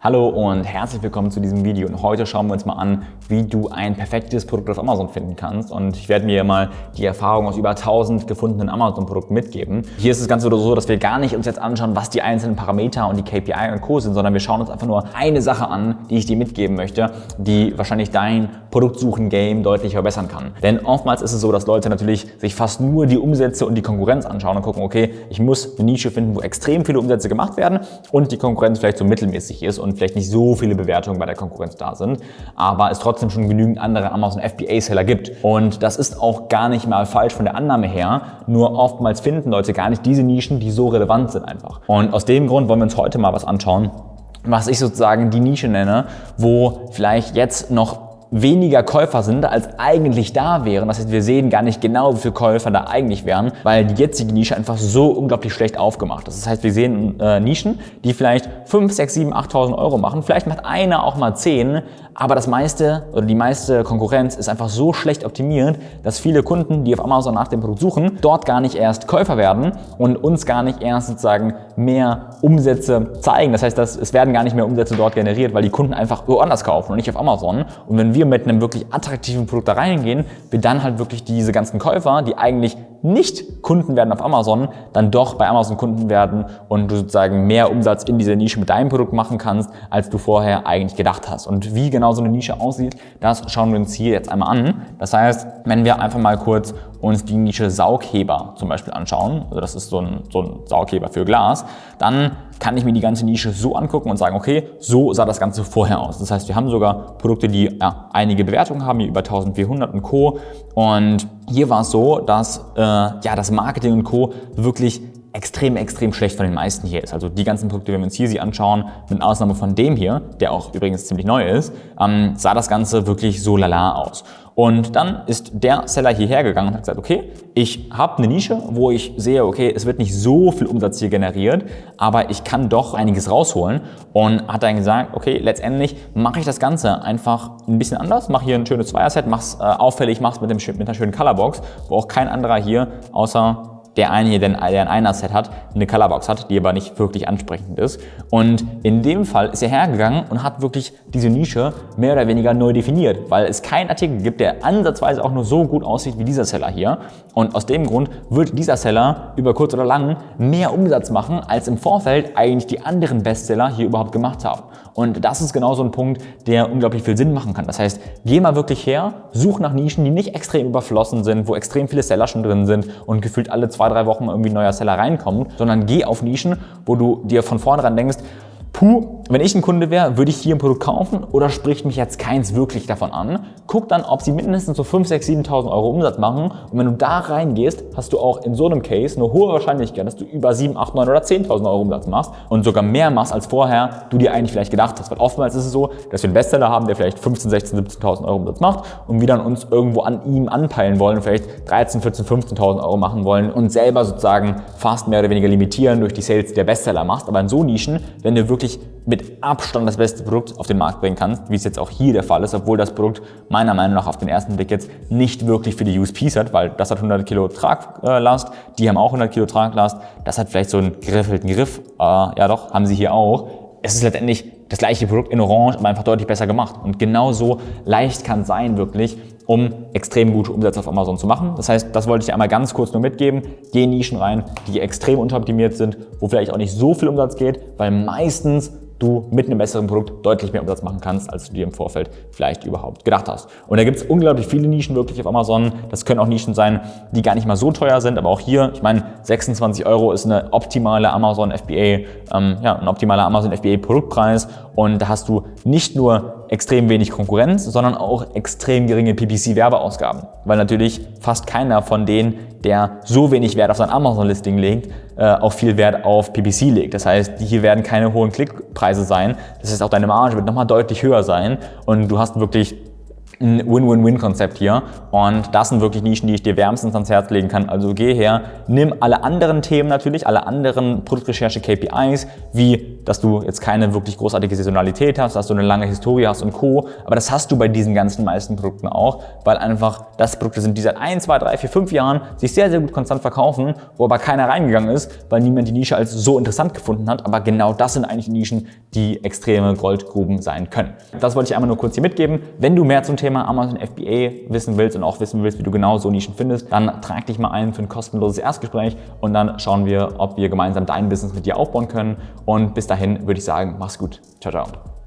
Hallo und herzlich willkommen zu diesem Video und heute schauen wir uns mal an, wie du ein perfektes Produkt auf Amazon finden kannst und ich werde mir mal die Erfahrung aus über 1000 gefundenen Amazon-Produkten mitgeben. Hier ist es ganz so, dass wir gar nicht uns jetzt anschauen, was die einzelnen Parameter und die KPI und Co. sind, sondern wir schauen uns einfach nur eine Sache an, die ich dir mitgeben möchte, die wahrscheinlich dein Produktsuchen-Game deutlich verbessern kann. Denn oftmals ist es so, dass Leute natürlich sich fast nur die Umsätze und die Konkurrenz anschauen und gucken, okay, ich muss eine Nische finden, wo extrem viele Umsätze gemacht werden und die Konkurrenz vielleicht so mittelmäßig ist und vielleicht nicht so viele Bewertungen bei der Konkurrenz da sind, aber es trotzdem schon genügend andere Amazon FBA-Seller gibt. Und das ist auch gar nicht mal falsch von der Annahme her, nur oftmals finden Leute gar nicht diese Nischen, die so relevant sind einfach. Und aus dem Grund wollen wir uns heute mal was anschauen, was ich sozusagen die Nische nenne, wo vielleicht jetzt noch weniger Käufer sind, als eigentlich da wären. Das heißt, wir sehen gar nicht genau, wie viele Käufer da eigentlich wären, weil die jetzige Nische einfach so unglaublich schlecht aufgemacht ist. Das heißt, wir sehen äh, Nischen, die vielleicht 5, 6, 7, 8.000 Euro machen. Vielleicht macht einer auch mal 10, aber das meiste oder die meiste Konkurrenz ist einfach so schlecht optimiert, dass viele Kunden, die auf Amazon nach dem Produkt suchen, dort gar nicht erst Käufer werden und uns gar nicht erst sozusagen mehr Umsätze zeigen. Das heißt, dass es werden gar nicht mehr Umsätze dort generiert, weil die Kunden einfach woanders kaufen und nicht auf Amazon. Und wenn wir mit einem wirklich attraktiven Produkt da reingehen, wir dann halt wirklich diese ganzen Käufer, die eigentlich nicht Kunden werden auf Amazon, dann doch bei Amazon Kunden werden und du sozusagen mehr Umsatz in dieser Nische mit deinem Produkt machen kannst, als du vorher eigentlich gedacht hast. Und wie genau so eine Nische aussieht, das schauen wir uns hier jetzt einmal an. Das heißt, wenn wir einfach mal kurz uns die Nische Saugheber zum Beispiel anschauen, also das ist so ein, so ein Saugheber für Glas, dann kann ich mir die ganze Nische so angucken und sagen, okay, so sah das Ganze vorher aus. Das heißt, wir haben sogar Produkte, die ja, einige Bewertungen haben, hier über 1400 und Co. Und hier war es so, dass äh, ja, das Marketing und Co. wirklich extrem, extrem schlecht von den meisten hier ist. Also die ganzen Produkte, wenn wir uns hier sie anschauen, mit Ausnahme von dem hier, der auch übrigens ziemlich neu ist, ähm, sah das Ganze wirklich so lala aus. Und dann ist der Seller hierher gegangen und hat gesagt, okay, ich habe eine Nische, wo ich sehe, okay, es wird nicht so viel Umsatz hier generiert, aber ich kann doch einiges rausholen und hat dann gesagt, okay, letztendlich mache ich das Ganze einfach ein bisschen anders, mache hier ein schönes Zweierset, mach's äh, auffällig, mach's mit, dem, mit einer schönen Colorbox, wo auch kein anderer hier außer der eine hier, der ein Einer-Set hat, eine Colorbox hat, die aber nicht wirklich ansprechend ist. Und in dem Fall ist er hergegangen und hat wirklich diese Nische mehr oder weniger neu definiert, weil es keinen Artikel gibt, der ansatzweise auch nur so gut aussieht wie dieser Seller hier. Und aus dem Grund wird dieser Seller über kurz oder lang mehr Umsatz machen, als im Vorfeld eigentlich die anderen Bestseller hier überhaupt gemacht haben. Und das ist genau so ein Punkt, der unglaublich viel Sinn machen kann. Das heißt, geh mal wirklich her, such nach Nischen, die nicht extrem überflossen sind, wo extrem viele Seller schon drin sind und gefühlt alle zwei, drei Wochen irgendwie ein neuer Seller reinkommt, sondern geh auf Nischen, wo du dir von vornherein denkst, puh, wenn ich ein Kunde wäre, würde ich hier ein Produkt kaufen oder spricht mich jetzt keins wirklich davon an? Guck dann, ob sie mindestens so 5, 6, 7.000 Euro Umsatz machen und wenn du da reingehst, hast du auch in so einem Case eine hohe Wahrscheinlichkeit, dass du über 7, 8, 9 oder 10.000 Euro Umsatz machst und sogar mehr machst, als vorher du dir eigentlich vielleicht gedacht hast. Weil oftmals ist es so, dass wir einen Bestseller haben, der vielleicht 15, 16, 17.000 Euro Umsatz macht und wir dann uns irgendwo an ihm anpeilen wollen und vielleicht 13, 14, 15.000 Euro machen wollen und selber sozusagen fast mehr oder weniger limitieren durch die Sales, die der Bestseller machst. Aber in so Nischen, wenn du wirklich mit Abstand das beste Produkt auf den Markt bringen kannst, wie es jetzt auch hier der Fall ist, obwohl das Produkt meiner Meinung nach auf den ersten Blick jetzt nicht wirklich für die USPs hat, weil das hat 100 Kilo Traglast, die haben auch 100 Kilo Traglast, das hat vielleicht so einen geriffelten Griff, äh, ja doch, haben sie hier auch. Es ist letztendlich das gleiche Produkt in Orange, aber einfach deutlich besser gemacht. Und genauso leicht kann es sein, wirklich, um extrem gute Umsätze auf Amazon zu machen. Das heißt, das wollte ich dir einmal ganz kurz nur mitgeben. Geh Nischen rein, die extrem unteroptimiert sind, wo vielleicht auch nicht so viel Umsatz geht, weil meistens du mit einem besseren Produkt deutlich mehr Umsatz machen kannst, als du dir im Vorfeld vielleicht überhaupt gedacht hast. Und da gibt es unglaublich viele Nischen wirklich auf Amazon. Das können auch Nischen sein, die gar nicht mal so teuer sind, aber auch hier, ich meine, 26 Euro ist eine optimale Amazon FBA, ähm, ja, ein optimaler Amazon FBA Produktpreis und da hast du nicht nur extrem wenig Konkurrenz, sondern auch extrem geringe PPC-Werbeausgaben, weil natürlich fast keiner von denen, der so wenig Wert auf sein Amazon-Listing legt, äh, auch viel Wert auf PPC legt. Das heißt, hier werden keine hohen Klickpreise sein. Das heißt, auch deine Marge wird nochmal deutlich höher sein und du hast wirklich ein Win-Win-Win-Konzept hier und das sind wirklich Nischen, die ich dir wärmstens ans Herz legen kann. Also geh her, nimm alle anderen Themen natürlich, alle anderen Produktrecherche-KPIs, wie dass du jetzt keine wirklich großartige Saisonalität hast, dass du eine lange Historie hast und Co. Aber das hast du bei diesen ganzen meisten Produkten auch, weil einfach das Produkte sind, die seit 1, 2, 3, 4, 5 Jahren sich sehr, sehr gut konstant verkaufen, wo aber keiner reingegangen ist, weil niemand die Nische als so interessant gefunden hat. Aber genau das sind eigentlich Nischen, die extreme Goldgruben sein können. Das wollte ich einmal nur kurz hier mitgeben. Wenn du mehr zum Thema Amazon FBA wissen willst und auch wissen willst, wie du genau so Nischen findest, dann trag dich mal ein für ein kostenloses Erstgespräch und dann schauen wir, ob wir gemeinsam dein Business mit dir aufbauen können. Und bis dahin würde ich sagen, mach's gut. Ciao, ciao.